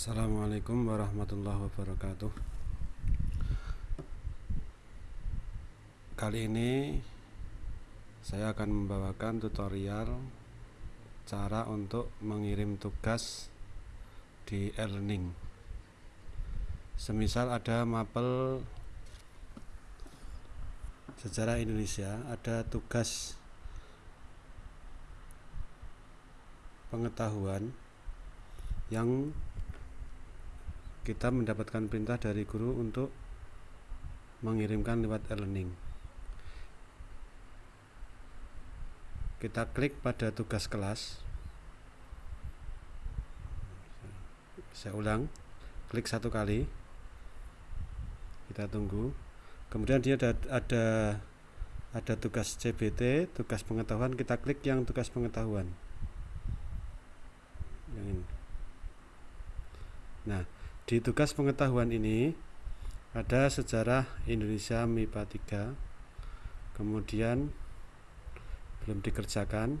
Assalamualaikum warahmatullahi wabarakatuh. Kali ini saya akan membawakan tutorial cara untuk mengirim tugas di e-learning. Semisal ada mapel sejarah Indonesia ada tugas pengetahuan yang kita mendapatkan perintah dari guru untuk mengirimkan lewat e-learning. Kita klik pada tugas kelas. Saya ulang klik satu kali. Kita tunggu. Kemudian dia ada ada ada tugas CBT tugas pengetahuan. Kita klik yang tugas pengetahuan. Yang ini. Nah di tugas pengetahuan ini ada sejarah Indonesia MIPA 3 kemudian belum dikerjakan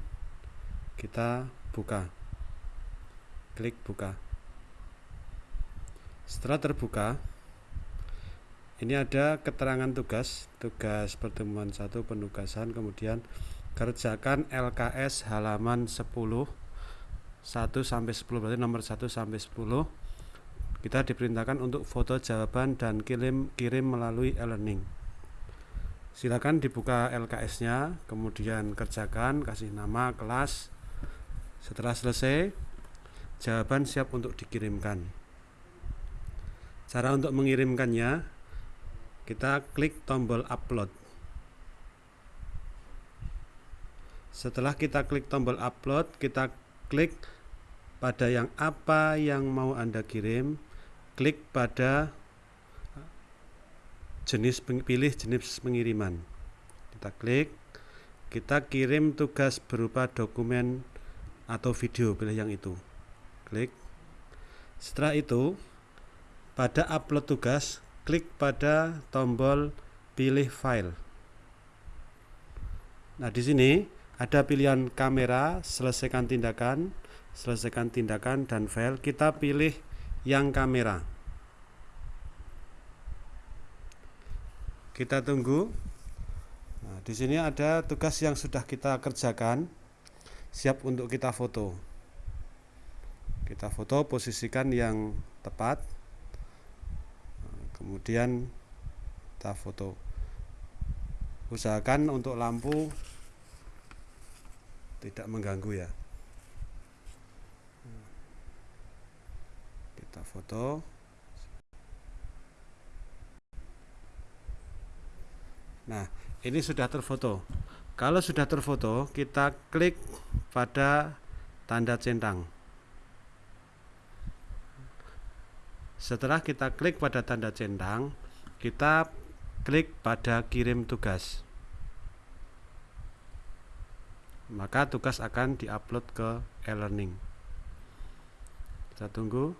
kita buka. Klik buka. Setelah terbuka ini ada keterangan tugas tugas pertemuan satu penugasan kemudian kerjakan LKS halaman 10 1 sampai 10 berarti nomor 1 sampai 10 kita diperintahkan untuk foto jawaban dan kirim kirim melalui e-learning. Silakan dibuka LKS nya kemudian kerjakan kasih nama kelas. Setelah selesai jawaban siap untuk dikirimkan. Cara untuk mengirimkannya kita klik tombol upload. Setelah kita klik tombol upload kita klik pada yang apa yang mau Anda kirim klik pada jenis pilih jenis pengiriman. Kita klik kita kirim tugas berupa dokumen atau video pilih yang itu. Klik. Setelah itu pada upload tugas klik pada tombol pilih file. Nah di sini ada pilihan kamera selesaikan tindakan selesaikan tindakan dan file. Kita pilih yang kamera kita tunggu. Nah, di sini ada tugas yang sudah kita kerjakan. Siap untuk kita foto. Kita foto posisikan yang tepat. Kemudian kita foto. Usahakan untuk lampu tidak mengganggu ya. Kita foto nah ini sudah terfoto. Kalau sudah terfoto kita klik pada tanda centang. Setelah kita klik pada tanda centang kita klik pada kirim tugas. Maka tugas akan diupload ke e-learning. Kita tunggu.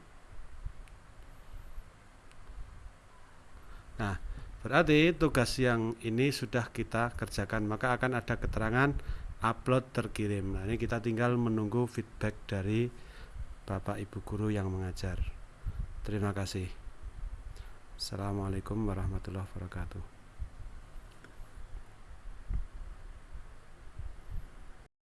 Nah berarti tugas yang ini sudah kita kerjakan maka akan ada keterangan upload terkirim. Nah ini kita tinggal menunggu feedback dari Bapak Ibu Guru yang mengajar. Terima kasih. Assalamualaikum warahmatullahi wabarakatuh